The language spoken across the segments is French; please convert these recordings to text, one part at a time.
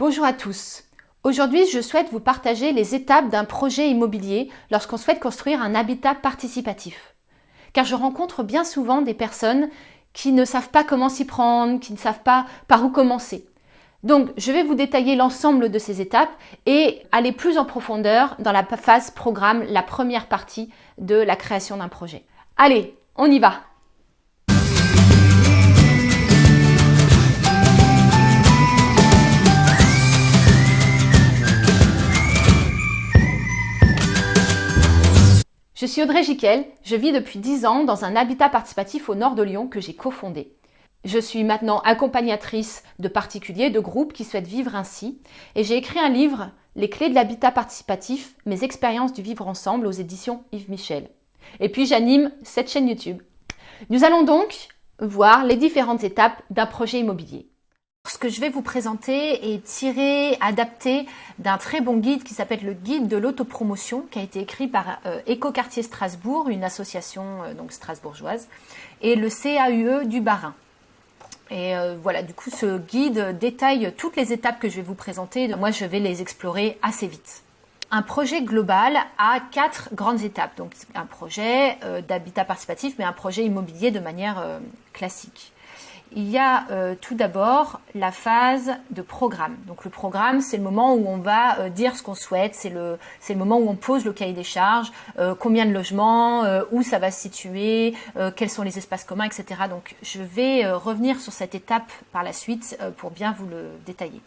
Bonjour à tous. Aujourd'hui, je souhaite vous partager les étapes d'un projet immobilier lorsqu'on souhaite construire un habitat participatif. Car je rencontre bien souvent des personnes qui ne savent pas comment s'y prendre, qui ne savent pas par où commencer. Donc, je vais vous détailler l'ensemble de ces étapes et aller plus en profondeur dans la phase programme, la première partie de la création d'un projet. Allez, on y va Je suis Audrey Giquel, je vis depuis 10 ans dans un habitat participatif au nord de Lyon que j'ai cofondé. Je suis maintenant accompagnatrice de particuliers, de groupes qui souhaitent vivre ainsi et j'ai écrit un livre, Les clés de l'habitat participatif, mes expériences du vivre ensemble aux éditions Yves Michel. Et puis j'anime cette chaîne YouTube. Nous allons donc voir les différentes étapes d'un projet immobilier. Ce que je vais vous présenter est tiré, adapté d'un très bon guide qui s'appelle le guide de l'autopromotion, qui a été écrit par euh, Écoquartier Strasbourg, une association euh, donc strasbourgeoise, et le CAUE du Barin. Et euh, voilà, du coup, ce guide détaille toutes les étapes que je vais vous présenter. Moi, je vais les explorer assez vite. Un projet global a quatre grandes étapes. Donc, un projet d'habitat participatif, mais un projet immobilier de manière classique il y a euh, tout d'abord la phase de programme. Donc le programme, c'est le moment où on va euh, dire ce qu'on souhaite, c'est le, le moment où on pose le cahier des charges, euh, combien de logements, où ça va se situer, quels sont les espaces communs, etc. Donc je vais revenir sur cette étape par la suite pour bien vous le détailler.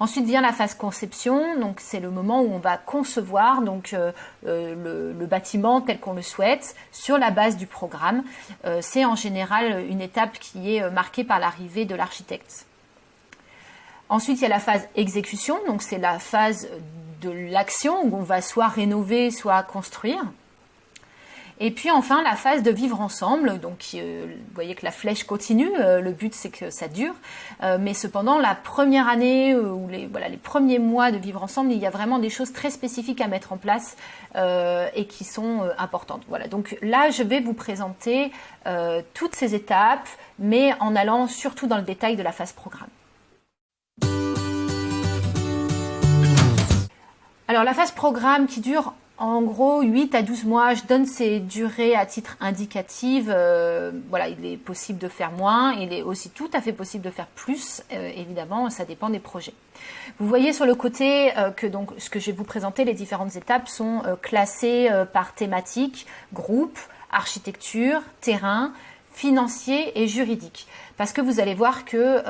Ensuite vient la phase conception, donc c'est le moment où on va concevoir euh, euh, le, bâtiment tel qu'on le souhaite sur la base du programme. Euh, c'est en général une étape qui est marquée par l'arrivée de l'architecte. Ensuite, il y a la phase exécution, donc c'est la phase de l'action où on va soit rénover, soit construire. Et puis enfin la phase de vivre ensemble, donc euh, vous voyez que la flèche continue, euh, le but c'est que ça dure, euh, mais cependant la première année ou les, voilà, les premiers mois de vivre ensemble, il y a vraiment des choses très spécifiques à mettre en place et qui sont importantes. Voilà, donc là je vais vous présenter toutes ces étapes, mais en allant surtout dans le détail de la phase programme. Alors la phase programme qui dure en gros, 8 à 12 mois, je donne ces durées à titre indicatif. Euh, voilà, il est possible de faire moins, il est aussi tout à fait possible de faire plus. Euh, évidemment, ça dépend des projets. Vous voyez sur le côté euh, que donc ce que je vais vous présenter, les différentes étapes sont classées par thématique, groupe, architecture, terrain, financier et juridique. Parce que vous allez voir que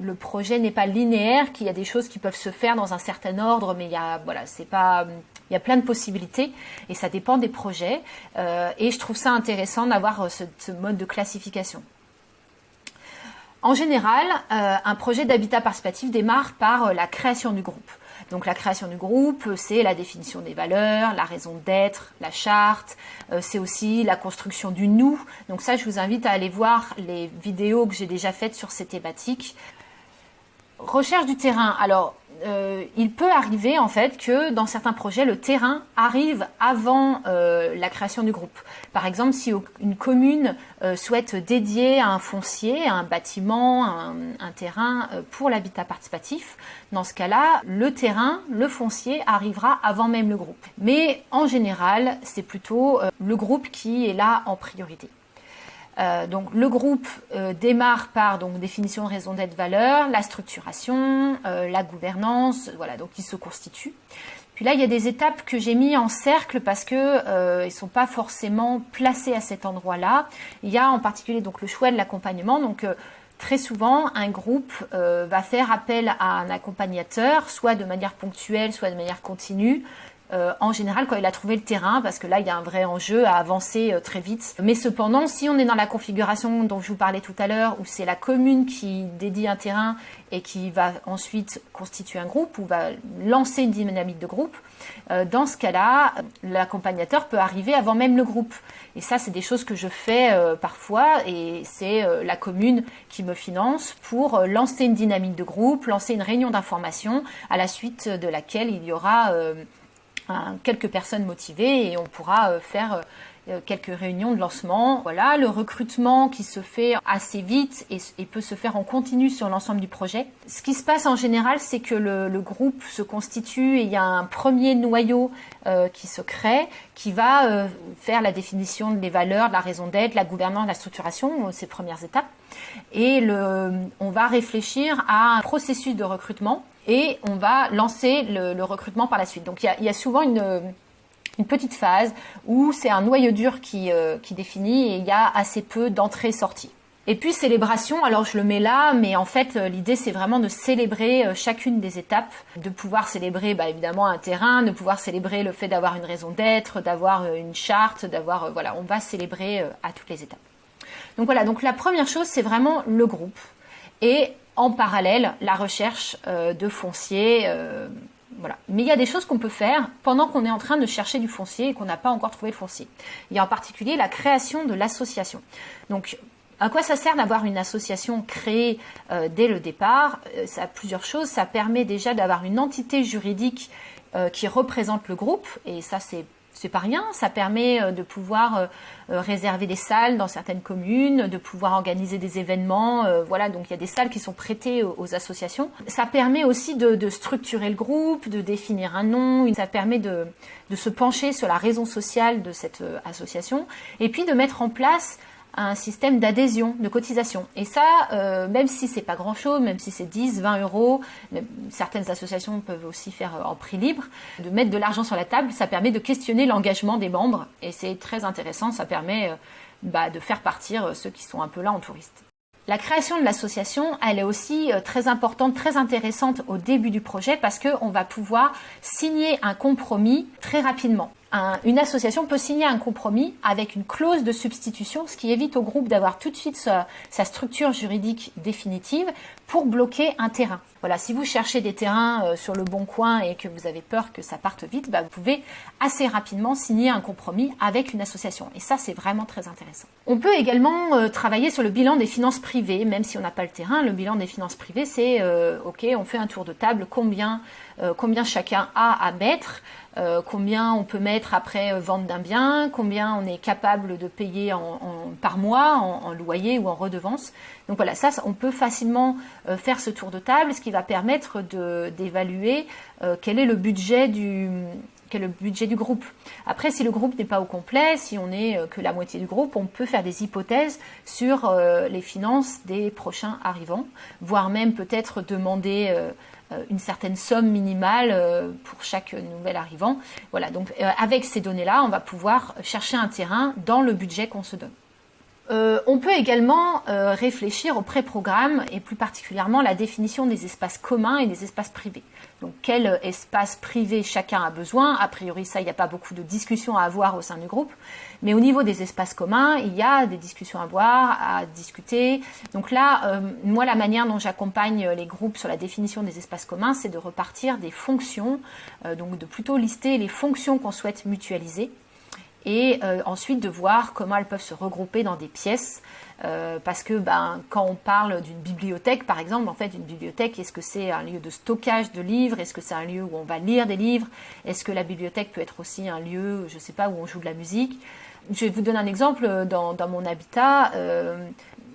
le projet n'est pas linéaire, qu'il y a des choses qui peuvent se faire dans un certain ordre, mais il y a voilà, c'est pas il y a plein de possibilités et ça dépend des projets. Euh, et je trouve ça intéressant d'avoir euh, ce, mode de classification. En général, euh, un projet d'habitat participatif démarre par la création du groupe. Donc la création du groupe, c'est la définition des valeurs, la raison d'être, la charte, c'est aussi la construction du nous. Donc ça, je vous invite à aller voir les vidéos que j'ai déjà faites sur ces thématiques. Recherche du terrain. Alors, euh, il peut arriver en fait que dans certains projets, le terrain arrive avant euh, la création du groupe. Par exemple, si une commune euh, souhaite dédier un foncier, un bâtiment, un, un terrain pour l'habitat participatif, dans ce cas-là, le terrain, le foncier arrivera avant même le groupe. Mais en général, c'est plutôt le groupe qui est là en priorité. Euh, donc le groupe euh, démarre par donc définition, raison d'être, valeur, la structuration, euh, la gouvernance, voilà donc il se constitue. Puis là il y a des étapes que j'ai mis en cercle parce que ils sont pas forcément placés à cet endroit-là. Il y a en particulier donc le choix de l'accompagnement donc Très souvent, un groupe va faire appel à un accompagnateur, soit de manière ponctuelle, soit de manière continue, euh, en général quand il a trouvé le terrain, parce que là il y a un vrai enjeu à avancer euh, très vite. Mais cependant, si on est dans la configuration dont je vous parlais tout à l'heure, où c'est la commune qui dédie un terrain et qui va ensuite constituer un groupe ou va lancer une dynamique de groupe, euh, dans ce cas-là, l'accompagnateur peut arriver avant même le groupe. Et ça, c'est des choses que je fais parfois, et c'est la commune qui me finance pour lancer une dynamique de groupe, lancer une réunion d'information, à la suite de laquelle il y aura quelques personnes motivées et on pourra euh, faire euh, euh, quelques réunions de lancement. Voilà, le recrutement qui se fait assez vite et, peut se faire en continu sur l'ensemble du projet. Ce qui se passe en général, c'est que le, groupe se constitue et il y a un premier noyau qui se crée, qui va faire la définition des valeurs, de la raison d'être, la gouvernance, la structuration, ces premières étapes. Et le, on va réfléchir à un processus de recrutement et on va lancer le, recrutement par la suite. Donc il y a, souvent une une petite phase où c'est un noyau dur qui, euh, qui définit et il y a assez peu d'entrées-sorties. Et puis célébration, alors je le mets là, mais en fait euh, l'idée c'est vraiment de célébrer euh, chacune des étapes, de pouvoir célébrer bah, évidemment un terrain, de pouvoir célébrer le fait d'avoir une raison d'être, d'avoir une charte, d'avoir voilà, on va célébrer à toutes les étapes. Donc voilà, donc la première chose c'est vraiment le groupe et en parallèle la recherche de foncier mais il y a des choses qu'on peut faire pendant qu'on est en train de chercher du foncier et qu'on n'a pas encore trouvé le foncier. Il y a en particulier la création de l'association. Donc, à quoi ça sert d'avoir une association créée euh, dès le départ? Euh, Ça a plusieurs choses. Ça permet déjà d'avoir une entité juridique euh, qui représente le groupe, et ça c'est c'est pas rien, ça permet euh, de pouvoir euh, euh, réserver des salles dans certaines communes, de pouvoir organiser des événements, voilà, donc il y a des salles qui sont prêtées aux, associations. Ça permet aussi de, structurer le groupe, de définir un nom, ça permet de, de se pencher sur la raison sociale de cette association, et puis de mettre en place un système d'adhésion, de cotisation. Et ça, euh, même si c'est pas grand-chose, même si c'est 10, 20 euros, certaines associations peuvent aussi faire euh, en prix libre, de mettre de l'argent sur la table, ça permet de questionner l'engagement des membres. Et c'est très intéressant, ça permet euh, bah, de faire partir ceux qui sont un peu là en touriste. La création de l'association, elle est aussi très importante, très intéressante au début du projet parce qu'on va pouvoir signer un compromis très rapidement une association peut signer un compromis avec une clause de substitution, ce qui évite au groupe d'avoir tout de suite sa, structure juridique définitive pour bloquer un terrain. Voilà, si vous cherchez des terrains euh, sur le bon coin et que vous avez peur que ça parte vite, bah, vous pouvez assez rapidement signer un compromis avec une association. Et ça, c'est vraiment très intéressant. On peut également euh, travailler sur le bilan des finances privées, même si on n'a pas le terrain. Le bilan des finances privées, c'est euh, OK, on fait un tour de table, combien, combien chacun a à mettre. Euh, combien on peut mettre après euh, vente d'un bien, combien on est capable de payer par mois en, loyer ou en redevance. Donc voilà, ça, on peut facilement euh, faire ce tour de table, ce qui va permettre d'évaluer quel est le budget du le budget du groupe. Après, si le groupe n'est pas au complet, si on n'est que la moitié du groupe, on peut faire des hypothèses sur les finances des prochains arrivants, voire même peut-être demander euh, une certaine somme minimale euh, pour chaque nouvel arrivant. Voilà, donc euh, avec ces données-là, on va pouvoir chercher un terrain dans le budget qu'on se donne. On peut également réfléchir au pré-programme et plus particulièrement la définition des espaces communs et des espaces privés. Donc quel espace privé chacun a besoin? A priori, ça, il n'y a pas beaucoup de discussions à avoir au sein du groupe. Mais au niveau des espaces communs, il y a des discussions à avoir, à discuter. Donc là, euh, moi, la manière dont j'accompagne les groupes sur la définition des espaces communs, c'est de repartir des fonctions, euh, donc de plutôt lister les fonctions qu'on souhaite mutualiser et euh, ensuite de voir comment elles peuvent se regrouper dans des pièces euh, parce que ben, quand on parle d'une bibliothèque, par exemple, en fait, une bibliothèque, est-ce que c'est un lieu de stockage de livres? Est-ce que c'est un lieu où on va lire des livres? Est-ce que la bibliothèque peut être aussi un lieu, je ne sais pas, où on joue de la musique? Je vais vous donner un exemple. Dans, mon habitat, euh,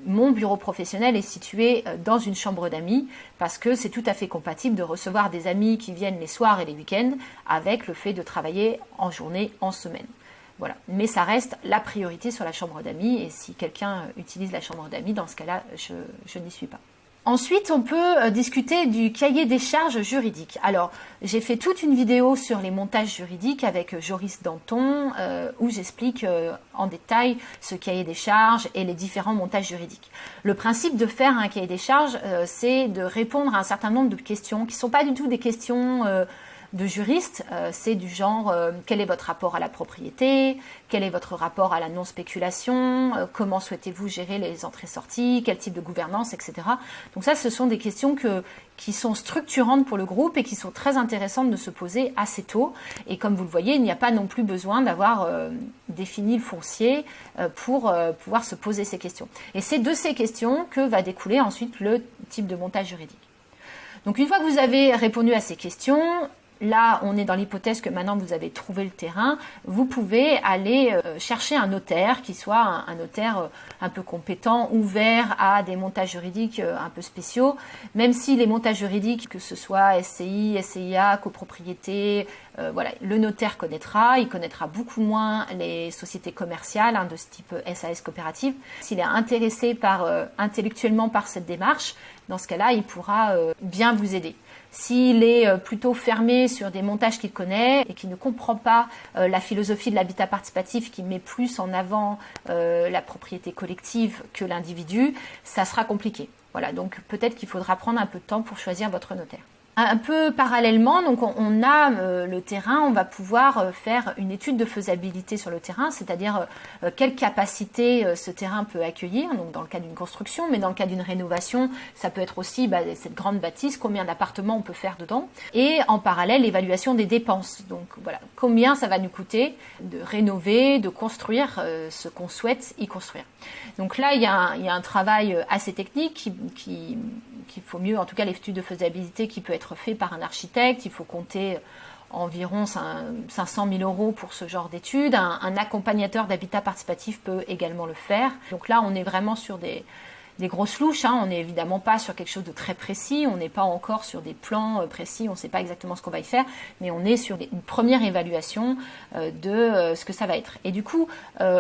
mon bureau professionnel est situé euh, dans une chambre d'amis parce que c'est tout à fait compatible de recevoir des amis qui viennent les soirs et les week-ends avec le fait de travailler en journée, en semaine. Voilà. Mais ça reste la priorité sur la chambre d'amis. Et si quelqu'un utilise la chambre d'amis, dans ce cas-là, je, n'y suis pas. Ensuite, on peut euh, discuter du cahier des charges juridiques. Alors, j'ai fait toute une vidéo sur les montages juridiques avec euh, Joris Danton, euh, où j'explique en détail ce cahier des charges et les différents montages juridiques. Le principe de faire un cahier des charges, c'est de répondre à un certain nombre de questions qui ne sont pas du tout des questions de juristes, euh, c'est du genre euh, quel est votre rapport à la propriété, quel est votre rapport à la non-spéculation, euh, comment souhaitez-vous gérer les entrées-sorties, quel type de gouvernance, etc. Donc ça, ce sont des questions que, qui sont structurantes pour le groupe et qui sont très intéressantes de se poser assez tôt. Et comme vous le voyez, il n'y a pas non plus besoin d'avoir défini le foncier pour pouvoir se poser ces questions. Et c'est de ces questions que va découler ensuite le type de montage juridique. Donc une fois que vous avez répondu à ces questions, là, on est dans l'hypothèse que maintenant vous avez trouvé le terrain, vous pouvez aller euh, chercher un notaire qui soit un, notaire euh, un peu compétent, ouvert à des montages juridiques euh, un peu spéciaux, même si les montages juridiques, que ce soit SCI, SCIA, copropriété, voilà, le notaire connaîtra, il connaîtra beaucoup moins les sociétés commerciales hein, de ce type SAS coopérative. S'il est intéressé par, intellectuellement par cette démarche, dans ce cas-là, il pourra bien vous aider. S'il est euh, plutôt fermé sur des montages qu'il connaît et qui ne comprend pas euh, la philosophie de l'habitat participatif qui met plus en avant euh, la propriété collective que l'individu, ça sera compliqué. Voilà, donc peut-être qu'il faudra prendre un peu de temps pour choisir votre notaire. Un peu parallèlement, on, a euh, le terrain, on va pouvoir euh, faire une étude de faisabilité sur le terrain, c'est-à-dire euh, quelle capacité ce terrain peut accueillir, donc dans le cas d'une construction, mais dans le cas d'une rénovation, ça peut être aussi bah, cette grande bâtisse, combien d'appartements on peut faire dedans, et en parallèle l'évaluation des dépenses. Donc voilà, combien ça va nous coûter de rénover, de construire ce qu'on souhaite y construire. Donc là, il y a un, travail assez technique qui qu'il faut mieux, en tout cas l'étude de faisabilité qui peut être fait par un architecte, il faut compter environ 500 000 euros pour ce genre d'études. un accompagnateur d'habitat participatif peut également le faire. Donc là, on est vraiment sur des, des grosses louches. Hein. On n'est évidemment pas sur quelque chose de très précis, on n'est pas encore sur des plans euh, précis, on ne sait pas exactement ce qu'on va y faire, mais on est sur une première évaluation euh, de euh, ce que ça va être. Et du coup,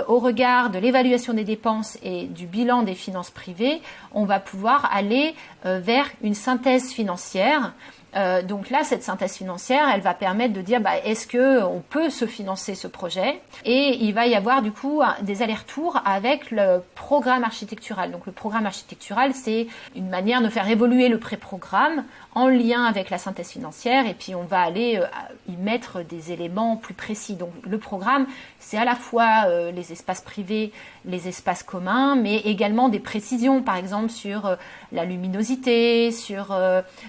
au regard de l'évaluation des dépenses et du bilan des finances privées, on va pouvoir aller vers une synthèse financière euh, donc là, cette synthèse financière, elle va permettre de dire bah, est-ce que on peut se financer ce projet? Et il va y avoir du coup des allers-retours avec le programme architectural. Donc le programme architectural, c'est une manière de faire évoluer le pré-programme en lien avec la synthèse financière et puis on va aller euh, y mettre des éléments plus précis. Donc le programme, c'est à la fois euh, les espaces privés, les espaces communs, mais également des précisions, par exemple sur la luminosité, sur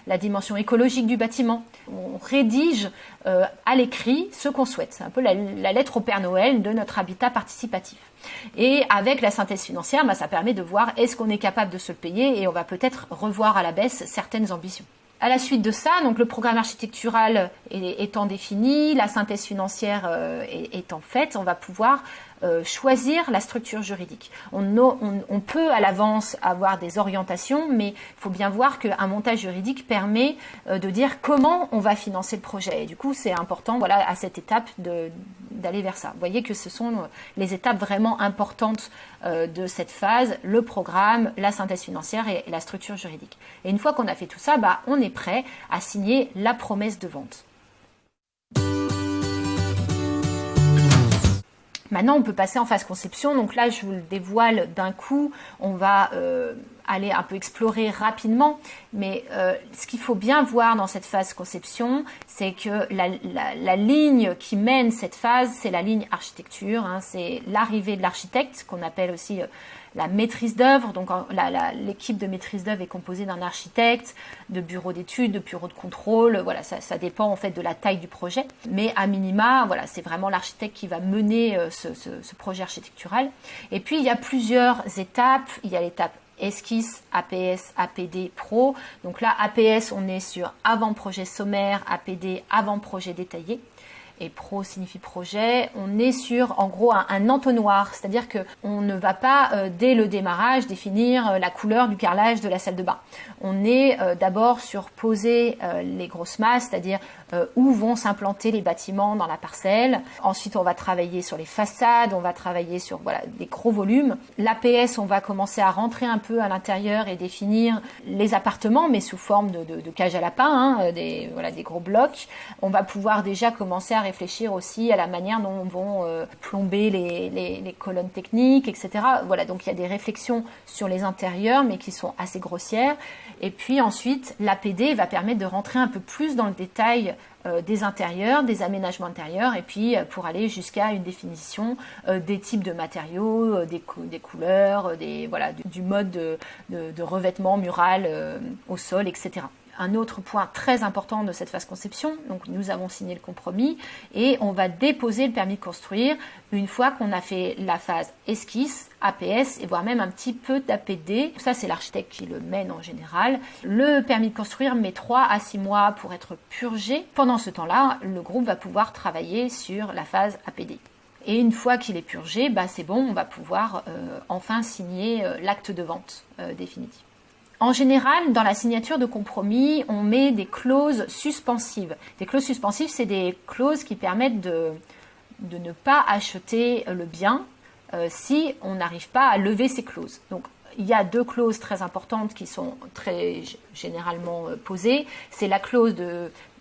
la dimension écologique du bâtiment. On rédige à l'écrit ce qu'on souhaite. C'est un peu la, lettre au Père Noël de notre habitat participatif. Et avec la synthèse financière, bah, ça permet de voir est-ce qu'on est capable de se le payer et on va peut-être revoir à la baisse certaines ambitions. À la suite de ça, donc le programme architectural étant défini, la synthèse financière euh, étant faite, on va pouvoir euh, choisir la structure juridique. On, peut à l'avance avoir des orientations, mais il faut bien voir qu'un montage juridique permet euh, de dire comment on va financer le projet. Et du coup, c'est important, voilà, à cette étape d'aller vers ça. Vous voyez que ce sont les étapes vraiment importantes euh, de cette phase, le programme, la synthèse financière et, la structure juridique. Et une fois qu'on a fait tout ça, bah, on est prêt à signer la promesse de vente. Maintenant, on peut passer en phase conception. Donc là, je vous le dévoile d'un coup. On va euh, aller un peu explorer rapidement. Mais euh, ce qu'il faut bien voir dans cette phase conception, c'est que la, ligne qui mène cette phase, c'est la ligne architecture. Hein. c'est l'arrivée de l'architecte, qu'on appelle aussi euh, la maîtrise d'œuvre. Donc l'équipe de maîtrise d'œuvre est composée d'un architecte, de bureaux d'études, de bureaux de contrôle. Voilà, ça, dépend en fait de la taille du projet. Mais à minima, voilà, c'est vraiment l'architecte qui va mener euh, ce, ce projet architectural. Et puis il y a plusieurs étapes. Il y a l'étape esquisse, APS, APD, Pro. Donc là, APS, on est sur avant-projet sommaire, APD, avant-projet détaillé et pro signifie projet, on est sur en gros un, entonnoir, c'est-à-dire que on ne va pas euh, dès le démarrage définir euh, la couleur du carrelage de la salle de bain. On est euh, d'abord sur poser les grosses masses, c'est-à-dire où vont s'implanter les bâtiments dans la parcelle. Ensuite, on va travailler sur les façades, on va travailler sur voilà des gros volumes. L'APS, on va commencer à rentrer un peu à l'intérieur et définir les appartements, mais sous forme de, de, de cage à lapin, hein, des voilà des gros blocs. On va pouvoir déjà commencer à réfléchir aussi à la manière dont vont euh, plomber les, colonnes techniques, etc. Voilà, donc il y a des réflexions sur les intérieurs, mais qui sont assez grossières. Et puis ensuite, l'APD va permettre de rentrer un peu plus dans le détail euh, des intérieurs, des aménagements intérieurs, et puis euh, pour aller jusqu'à une définition des types de matériaux, des, couleurs, des, voilà, du, mode de, de revêtement mural au sol, etc un autre point très important de cette phase conception. Donc nous avons signé le compromis et on va déposer le permis de construire une fois qu'on a fait la phase esquisse, APS et voire même un petit peu d'APD. Ça c'est l'architecte qui le mène en général. Le permis de construire met 3 à 6 mois pour être purgé. Pendant ce temps-là, le groupe va pouvoir travailler sur la phase APD. Et une fois qu'il est purgé, bah c'est bon, on va pouvoir euh, enfin signer euh, l'acte de vente euh, définitif. En général, dans la signature de compromis, on met des clauses suspensives. Des clauses suspensives, c'est des clauses qui permettent de, ne pas acheter le bien si on n'arrive pas à lever ces clauses. Donc, il y a deux clauses très importantes qui sont très généralement posées. C'est la clause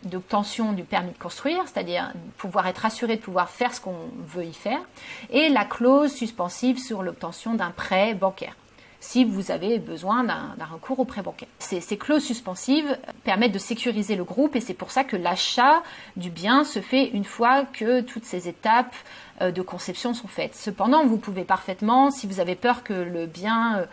d'obtention du permis de construire, c'est-à-dire pouvoir être assuré de pouvoir faire ce qu'on veut y faire, et la clause suspensive sur l'obtention d'un prêt bancaire si vous avez besoin d'un recours au prêt bancaire. Ces, clauses suspensives permettent de sécuriser le groupe et c'est pour ça que l'achat du bien se fait une fois que toutes ces étapes euh, de conception sont faites. Cependant, vous pouvez parfaitement, si vous avez peur que le bien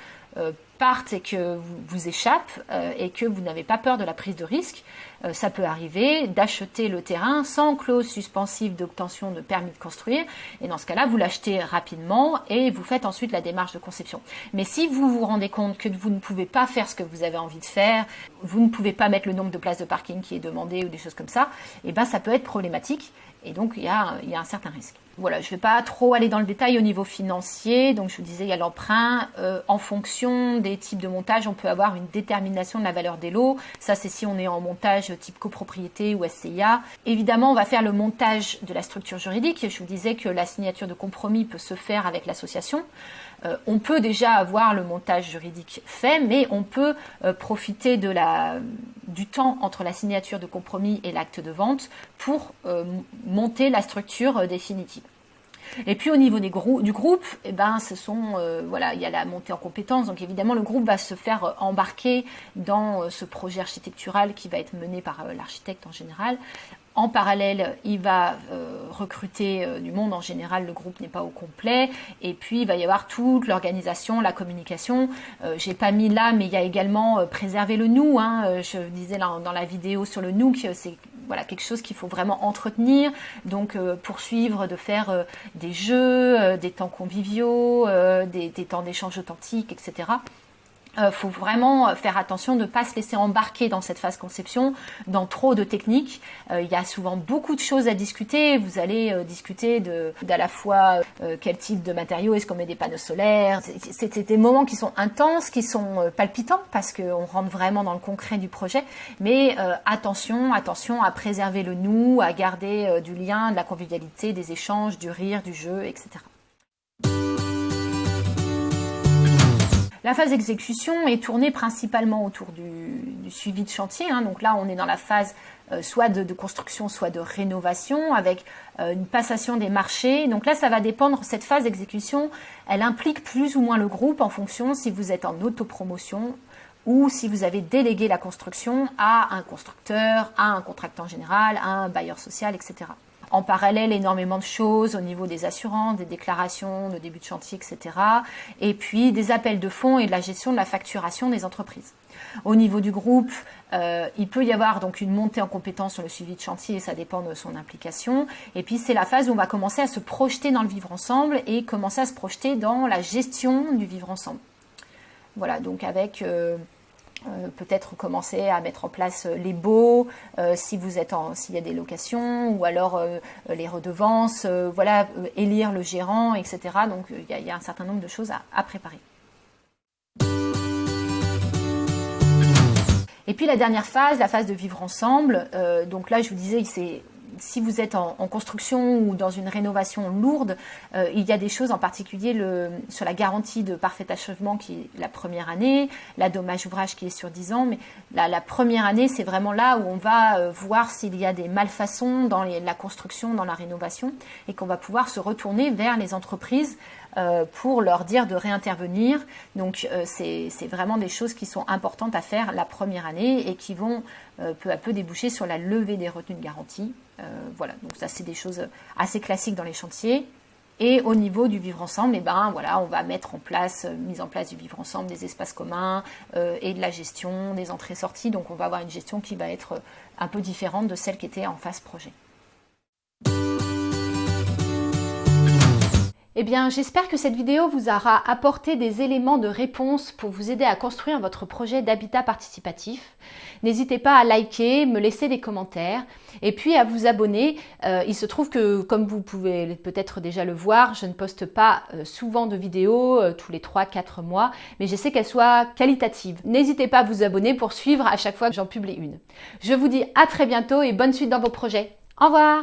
euh, euh, parte et que vous, vous échappe et que vous n'avez pas peur de la prise de risque, euh, ça peut arriver d'acheter le terrain sans clause suspensive d'obtention de permis de construire. Et dans ce cas-là, vous l'achetez rapidement et vous faites ensuite la démarche de conception. Mais si vous vous rendez compte que vous ne pouvez pas faire ce que vous avez envie de faire, vous ne pouvez pas mettre le nombre de places de parking qui est demandé ou des choses comme ça, et eh ben ça peut être problématique. Et donc, il y a, un certain risque. Voilà, je ne vais pas trop aller dans le détail au niveau financier. Donc, je vous disais, il y a l'emprunt. Euh, en fonction des types de montage, on peut avoir une détermination de la valeur des lots. Ça, c'est si on est en montage type copropriété ou SCIA. Évidemment, on va faire le montage de la structure juridique. Je vous disais que la signature de compromis peut se faire avec l'association. Euh, on peut déjà avoir le montage juridique fait, mais on peut euh, profiter de la, du temps entre la signature de compromis et l'acte de vente pour euh, monter la structure définitive. Et puis au niveau des du groupe, eh ben, ce sont, euh, voilà, il y a la montée en compétences. Donc évidemment, le groupe va se faire euh, embarquer dans euh, ce projet architectural qui va être mené par l'architecte en général. En parallèle, il va recruter du monde. En général, le groupe n'est pas au complet. Et puis, il va y avoir toute l'organisation, la communication. J'ai pas mis là, mais il y a également préserver le nous. Hein. Je disais dans la vidéo sur le nous que c'est voilà quelque chose qu'il faut vraiment entretenir. Donc euh, poursuivre de faire euh, des jeux, euh, des temps conviviaux, des, temps d'échange authentique, etc euh, faut vraiment faire attention de ne pas se laisser embarquer dans cette phase conception, dans trop de techniques. Euh, il y a souvent beaucoup de choses à discuter. Vous allez euh, discuter de d'à la fois quel type de matériaux, est-ce qu'on met des panneaux solaires? C'est des moments qui sont intenses, qui sont palpitants parce qu'on rentre vraiment dans le concret du projet. Mais attention, attention à préserver le nous, à garder du lien, de la convivialité, des échanges, du rire, du jeu, etc. La phase d'exécution est tournée principalement autour du, suivi de chantier. Hein. Donc là, on est dans la phase euh, soit de, construction, soit de rénovation, avec euh, une passation des marchés. Donc là, ça va dépendre, cette phase d'exécution, elle implique plus ou moins le groupe en fonction si vous êtes en autopromotion ou si vous avez délégué la construction à un constructeur, à un contractant général, à un bailleur social, etc en parallèle énormément de choses au niveau des assurances, des déclarations de début de chantier, etc. Et puis des appels de fonds et de la gestion de la facturation des entreprises. Au niveau du groupe, euh, il peut y avoir donc une montée en compétence sur le suivi de chantier, ça dépend de son implication. Et puis c'est la phase où on va commencer à se projeter dans le vivre ensemble et commencer à se projeter dans la gestion du vivre ensemble. Voilà, donc avec euh, euh, peut-être commencer à mettre en place euh, les baux euh, si vous êtes s'il y a des locations ou alors les redevances, voilà, élire le gérant, etc. Donc il y, a un certain nombre de choses à, préparer. Et puis la dernière phase, la phase de vivre ensemble. donc là, je vous disais, c'est si vous êtes en, construction ou dans une rénovation lourde, euh, il y a des choses en particulier sur la garantie de parfait achèvement qui est la première année, la dommage ouvrage qui est sur 10 ans, mais la, première année, c'est vraiment là où on va euh, voir s'il y a des malfaçons dans la construction, dans la rénovation, et qu'on va pouvoir se retourner vers les entreprises pour leur dire de réintervenir. Donc c'est vraiment des choses qui sont importantes à faire la première année et qui vont peu à peu déboucher sur la levée des retenues de garantie euh, voilà, donc ça c'est des choses assez classiques dans les chantiers. Et au niveau du vivre ensemble, eh ben, voilà, on va mettre en place, mise en place du vivre ensemble, des espaces communs et de la gestion des entrées-sorties. Donc on va avoir une gestion qui va être un peu différente de celle qui était en phase projet. Eh bien, j'espère que cette vidéo vous aura apporté des éléments de réponse pour vous aider à construire votre projet d'habitat participatif. N'hésitez pas à liker, me laisser des commentaires et puis à vous abonner. Euh, il se trouve que, comme vous pouvez peut-être déjà le voir, je ne poste pas euh, souvent de vidéos, euh, tous les 3-4 mois, mais j'essaie qu'elles soient qualitatives. N'hésitez pas à vous abonner pour suivre à chaque fois que j'en publie une. Je vous dis à très bientôt et bonne suite dans vos projets. Au revoir